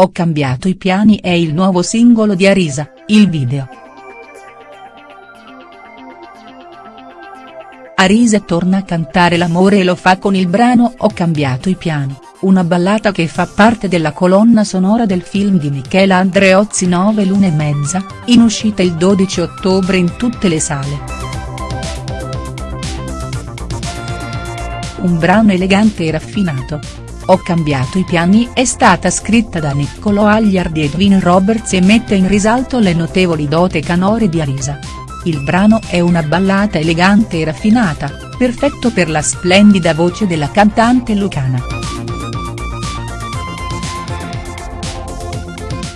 Ho cambiato i piani è il nuovo singolo di Arisa, il video. Arisa torna a cantare l'amore e lo fa con il brano Ho cambiato i piani, una ballata che fa parte della colonna sonora del film di Michela Andreozzi 9 l'una e mezza, in uscita il 12 ottobre in tutte le sale. Un brano elegante e raffinato, ho cambiato i piani è stata scritta da Niccolò Agliardi e Edwin Roberts e mette in risalto le notevoli dote canore di Arisa. Il brano è una ballata elegante e raffinata, perfetto per la splendida voce della cantante lucana.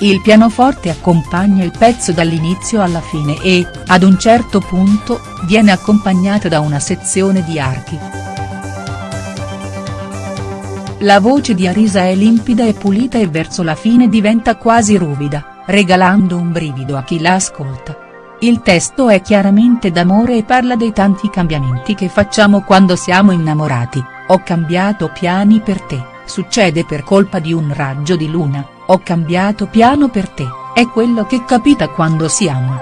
Il pianoforte accompagna il pezzo dall'inizio alla fine e, ad un certo punto, viene accompagnato da una sezione di archi. La voce di Arisa è limpida e pulita e verso la fine diventa quasi ruvida, regalando un brivido a chi la ascolta. Il testo è chiaramente d'amore e parla dei tanti cambiamenti che facciamo quando siamo innamorati, ho cambiato piani per te, succede per colpa di un raggio di luna, ho cambiato piano per te, è quello che capita quando si ama.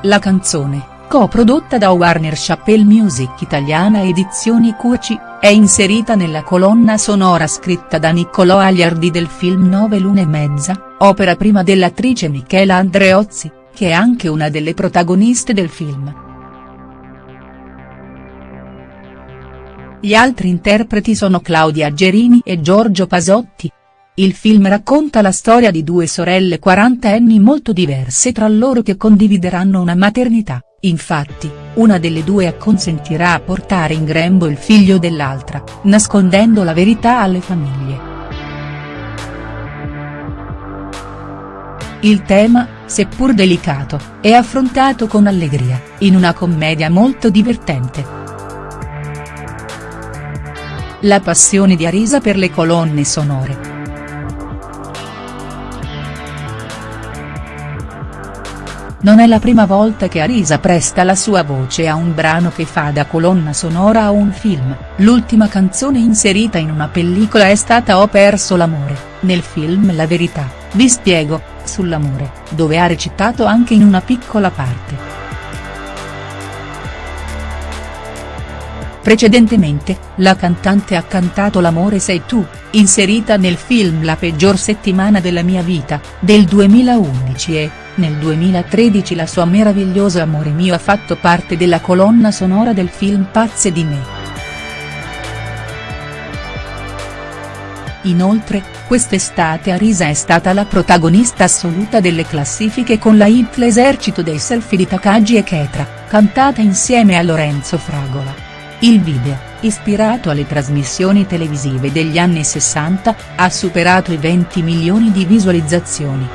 La canzone co-prodotta da Warner Chappell Music Italiana Edizioni Cuoci, è inserita nella colonna sonora scritta da Niccolò Agliardi del film Nove lune e mezza, opera prima dell'attrice Michela Andreozzi, che è anche una delle protagoniste del film. Gli altri interpreti sono Claudia Gerini e Giorgio Pasotti. Il film racconta la storia di due sorelle quarantenni molto diverse tra loro che condivideranno una maternità. Infatti, una delle due acconsentirà a portare in grembo il figlio dell'altra, nascondendo la verità alle famiglie. Il tema, seppur delicato, è affrontato con allegria, in una commedia molto divertente. La passione di Arisa per le colonne sonore. Non è la prima volta che Arisa presta la sua voce a un brano che fa da colonna sonora a un film, l'ultima canzone inserita in una pellicola è stata Ho perso l'amore, nel film La verità, vi spiego, sull'amore, dove ha recitato anche in una piccola parte. Precedentemente, la cantante ha cantato L'amore sei tu, inserita nel film La peggior settimana della mia vita, del 2011 e, nel 2013 la sua meraviglioso Amore mio ha fatto parte della colonna sonora del film Pazze di me. Inoltre, quest'estate Arisa è stata la protagonista assoluta delle classifiche con la hit L'esercito dei selfie di Takagi e Ketra, cantata insieme a Lorenzo Fragola. Il video, ispirato alle trasmissioni televisive degli anni 60, ha superato i 20 milioni di visualizzazioni.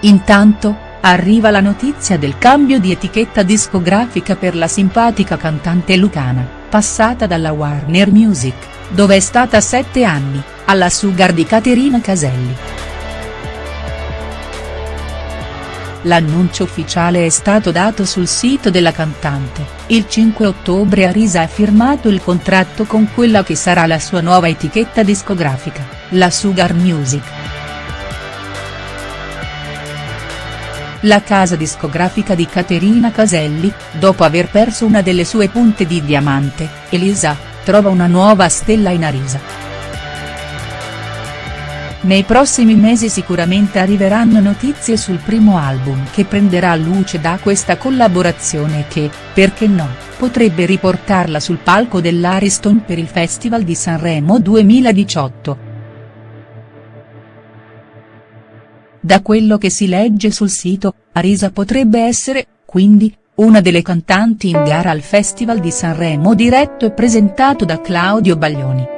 Intanto, arriva la notizia del cambio di etichetta discografica per la simpatica cantante lucana, passata dalla Warner Music, dove è stata sette anni, alla Sugar di Caterina Caselli. L'annuncio ufficiale è stato dato sul sito della cantante, il 5 ottobre Arisa ha firmato il contratto con quella che sarà la sua nuova etichetta discografica, la Sugar Music. La casa discografica di Caterina Caselli, dopo aver perso una delle sue punte di diamante, Elisa, trova una nuova stella in Arisa. Nei prossimi mesi sicuramente arriveranno notizie sul primo album che prenderà luce da questa collaborazione e che, perché no, potrebbe riportarla sul palco dell'Ariston per il Festival di Sanremo 2018. Da quello che si legge sul sito, Arisa potrebbe essere, quindi, una delle cantanti in gara al Festival di Sanremo diretto e presentato da Claudio Baglioni.